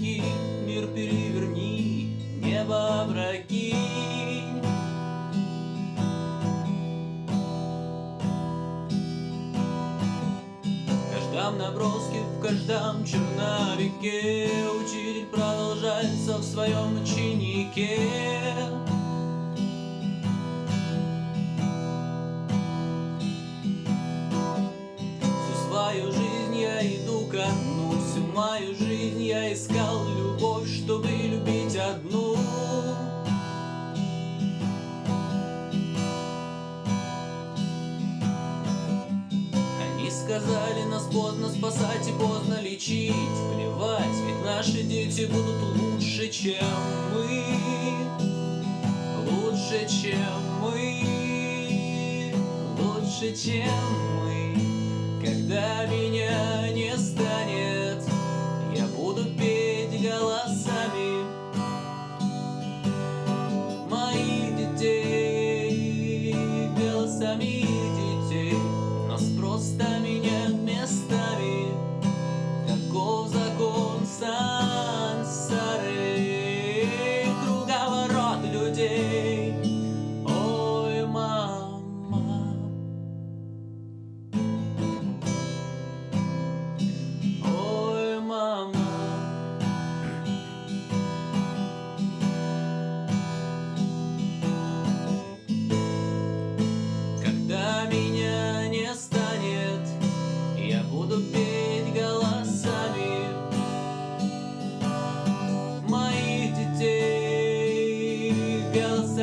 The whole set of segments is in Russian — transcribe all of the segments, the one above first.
руки Мир переверни, небо опрокинь В каждом наброске, в каждом черновике Учитель продолжается в своем ученике. Мою жизнь я искал любовь, чтобы любить одну. Они сказали, нас поздно спасать и поздно лечить. Плевать, ведь наши дети будут лучше, чем мы. Лучше, чем мы. Лучше, чем мы. Когда меня не станет Голосами детей Нас просто меняют местами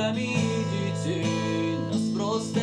глазами детей Нас просто